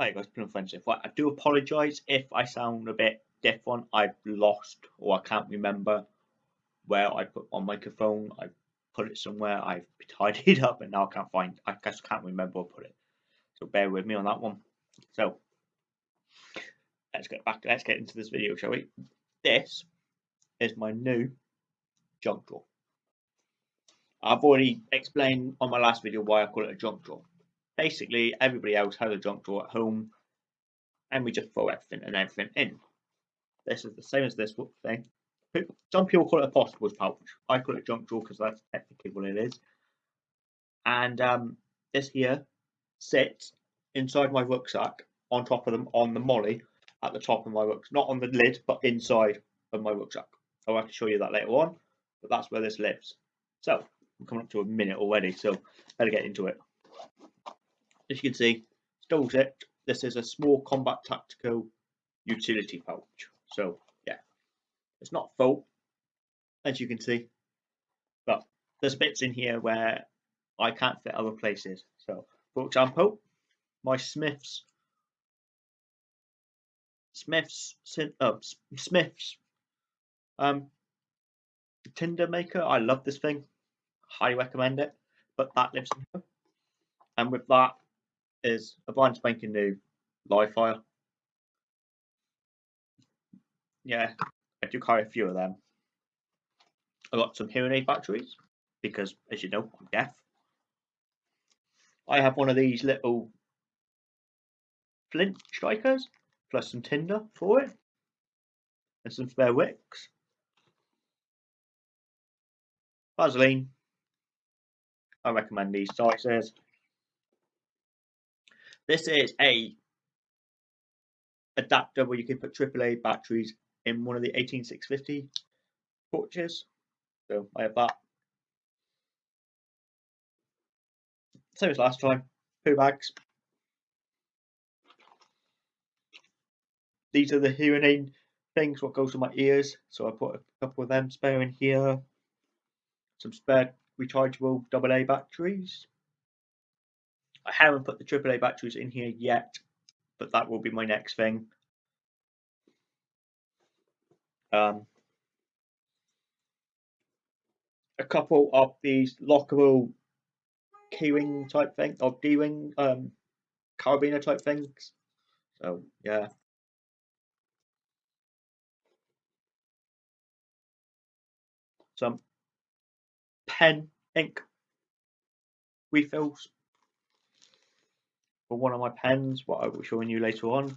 Hi guys, been offensive. Well, I do apologise if I sound a bit different. I've lost or I can't remember where I put my microphone. I put it somewhere. I've tidied up and now I can't find. I just can't remember where I put it. So bear with me on that one. So let's get back. Let's get into this video, shall we? This is my new junk drawer. I've already explained on my last video why I call it a junk drawer basically everybody else has a junk drawer at home and we just throw everything and everything in. This is the same as this thing. Some people call it a possibles pouch. I call it junk drawer because that's technically what it is. And um, this here sits inside my rucksack on top of them on the MOLLE at the top of my rucksack. Not on the lid, but inside of my rucksack. I'll have to show you that later on, but that's where this lives. So, I'm coming up to a minute already, so better get into it as you can see, still zipped. This is a small combat tactical utility pouch. So yeah, it's not full, as you can see, but there's bits in here where I can't fit other places. So for example, my Smiths Smiths uh, Smiths um tinder maker. I love this thing. Highly recommend it. But that lives in here. And with that, is a brand spanking new live fire. Yeah, I do carry a few of them. I got some hearing aid batteries because, as you know, I'm deaf. I have one of these little flint strikers plus some tinder for it and some spare wicks. Vaseline. I recommend these sizes. This is a adapter where you can put AAA batteries in one of the 18650 torches. So I have that. Same as last time, poo bags. These are the hearing aid things, what goes to my ears. So I put a couple of them spare in here. Some spare rechargeable AA batteries. I haven't put the AAA batteries in here yet, but that will be my next thing. Um, a couple of these lockable keyring type thing or D-ring um, carabiner type things. So yeah. Some pen ink refills for one of my pens, what I will show you later on.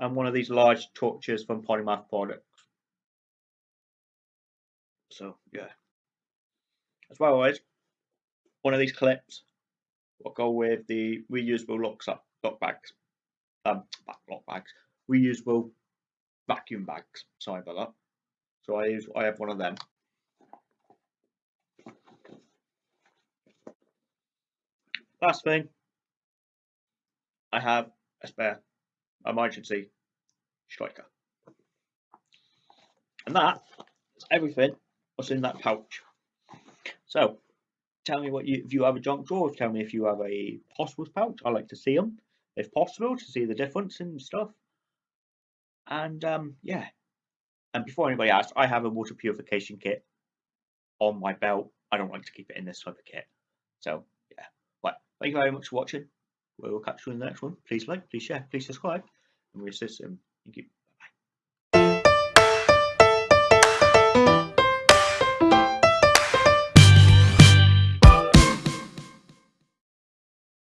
And one of these large torches from Polymath Products. So yeah. As well as one of these clips will go with the reusable locks up lock bags. Um lock bags. Reusable vacuum bags. Sorry about that. So I use I have one of them. Last thing, I have a spare emergency striker. And that is everything that's in that pouch. So, tell me what you, if you have a junk drawer, tell me if you have a possibles pouch. I like to see them, if possible, to see the difference and stuff. And um, yeah, and before anybody asks, I have a water purification kit on my belt. I don't like to keep it in this type of kit. So Thank you very much for watching. We will catch you in the next one. Please like, please share, please subscribe, and we assist them. Thank you.